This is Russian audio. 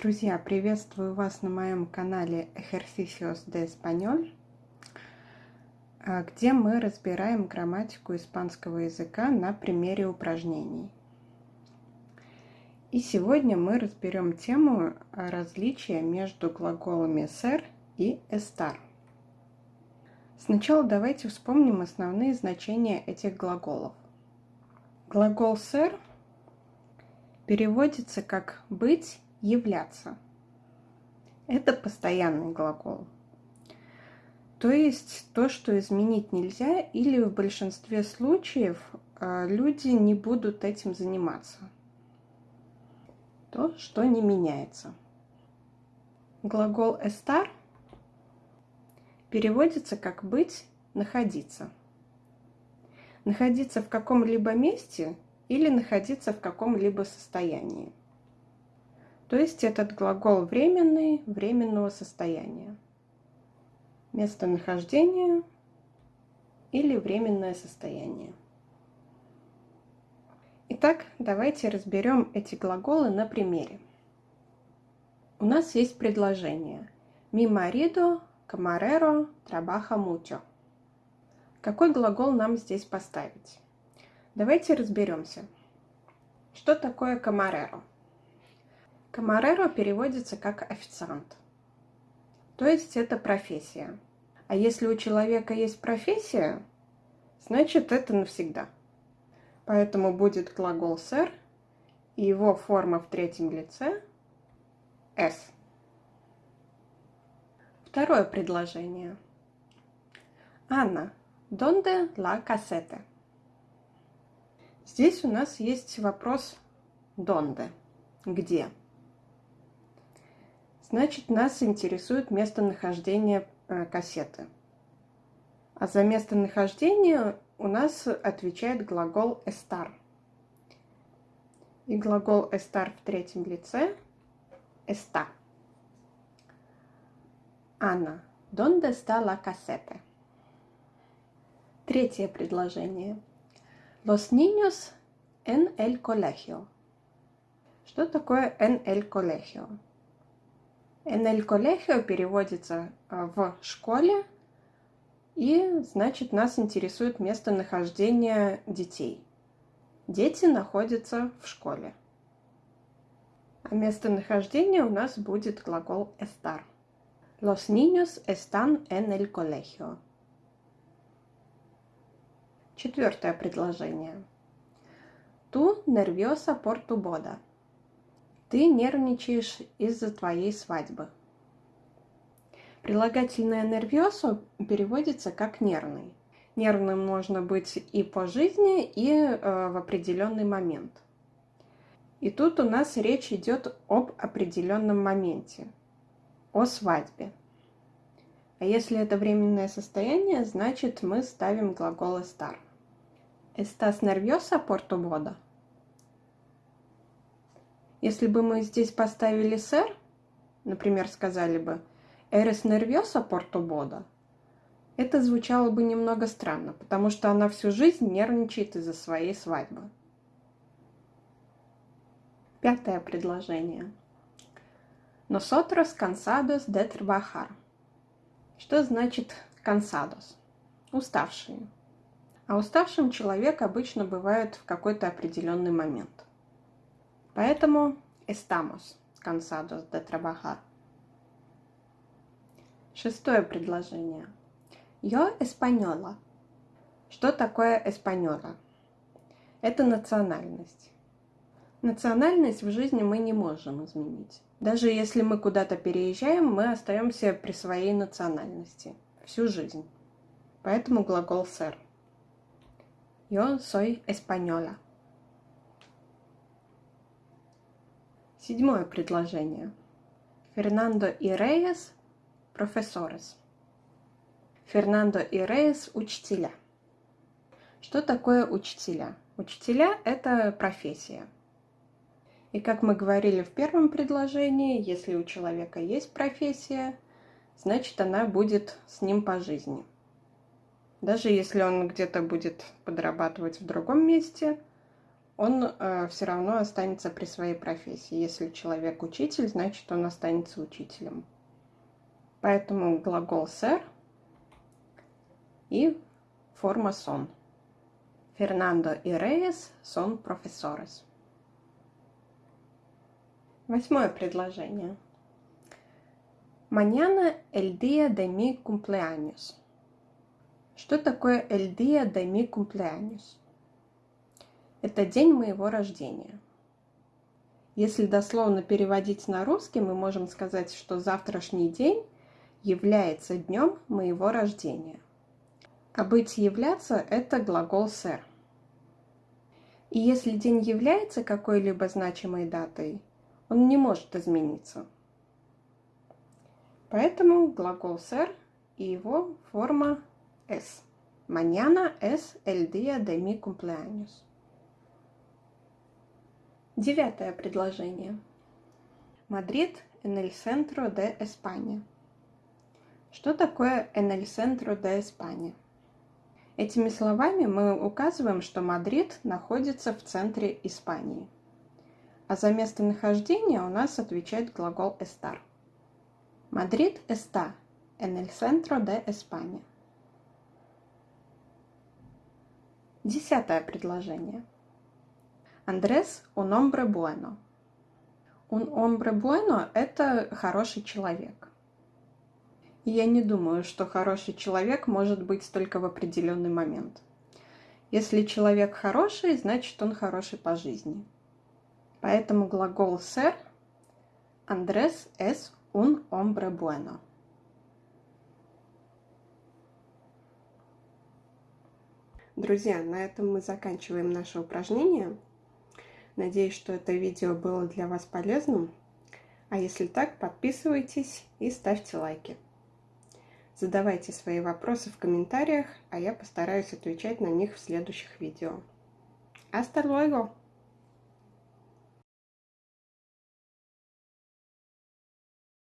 Друзья, приветствую вас на моем канале Ejercicios de Español, а, где мы разбираем грамматику испанского языка на примере упражнений. И сегодня мы разберем тему различия между глаголами ser и estar. Сначала давайте вспомним основные значения этих глаголов. Глагол ser переводится как «быть» являться. Это постоянный глагол. То есть то, что изменить нельзя, или в большинстве случаев а, люди не будут этим заниматься. То, что не меняется. Глагол estar переводится как быть, находиться. Находиться в каком-либо месте или находиться в каком-либо состоянии. То есть этот глагол временный, временного состояния. Местонахождение или временное состояние. Итак, давайте разберем эти глаголы на примере. У нас есть предложение «Mi marido camarero trabaja mucho». Какой глагол нам здесь поставить? Давайте разберемся. Что такое камареро? Камареро переводится как официант. То есть это профессия. А если у человека есть профессия, значит это навсегда. Поэтому будет глагол «ser» и его форма в третьем лице «s». Второе предложение. Анна, ¿dónde la caseta? Здесь у нас есть вопрос «dónde?» – «где?». Значит, нас интересует местонахождение э, кассеты. А за местонахождение у нас отвечает глагол estar. И глагол estar в третьем лице está. Анна, ¿dónde está la caseta? Третье предложение. Los niños en el colegio. Что такое en el colegio? El colegio переводится а, в школе, и, значит, нас интересует местонахождение детей. Дети находятся в школе. А местонахождение у нас будет глагол estar. Los niños están en el colegio. Четвертое предложение. Tú nerviosa por tu boda. Ты нервничаешь из-за твоей свадьбы. Прилагательное «нервиосо» переводится как «нервный». Нервным можно быть и по жизни, и э, в определенный момент. И тут у нас речь идет об определенном моменте, о свадьбе. А если это временное состояние, значит мы ставим глагол «estar». «Estás nerviosa por tu boda?» Если бы мы здесь поставили «сэр», например, сказали бы «Eres nerviosa por tu boda», это звучало бы немного странно, потому что она всю жизнь нервничает из-за своей свадьбы. Пятое предложение. Nosotros cansados de trabajar. Что значит cansados? Уставшие. А уставшим человек обычно бывает в какой-то определенный момент. Поэтому estamos cansados de trabajar. Шестое предложение. Yo española. Что такое española? Это национальность. Национальность в жизни мы не можем изменить. Даже если мы куда-то переезжаем, мы остаемся при своей национальности всю жизнь. Поэтому глагол ser. Yo soy española. Седьмое предложение. Фернандо и Рейес – профессорес. Фернандо и Рейес – учителя. Что такое учителя? Учителя – это профессия. И как мы говорили в первом предложении, если у человека есть профессия, значит она будет с ним по жизни. Даже если он где-то будет подрабатывать в другом месте, он э, все равно останется при своей профессии. Если человек учитель, значит он останется учителем. Поэтому глагол ser и форма son. Фернандо и Рейес son profesores. Восьмое предложение. Mañana el día de mi cumpleaños. Что такое el día de mi cumpleaños? Это день моего рождения. Если дословно переводить на русский, мы можем сказать, что завтрашний день является днем моего рождения. А быть являться – это глагол ser. И если день является какой-либо значимой датой, он не может измениться – Поэтому глагол ser и его форма es. Mañana es el día de mi cumpleaños. Девятое предложение. Madrid en el centro de. Что такое en el centro de? Этими словами мы указываем, что Мадрид находится в центре Испании. А за местонахождение у нас отвечает глагол estar. Madrid está en el centro de España. Десятое предложение. Андрес un hombre bueno. Un hombre bueno – это хороший человек. И я не думаю, что хороший человек может быть только в определенный момент. Если человек хороший, значит он хороший по жизни. Поэтому глагол ser Андрес es Un hombre bueno. Друзья, на этом мы заканчиваем наше упражнение. Надеюсь, что это видео было для вас полезным. А если так, подписывайтесь и ставьте лайки. Задавайте свои вопросы в комментариях, а я постараюсь отвечать на них в следующих видео. Hasta luego!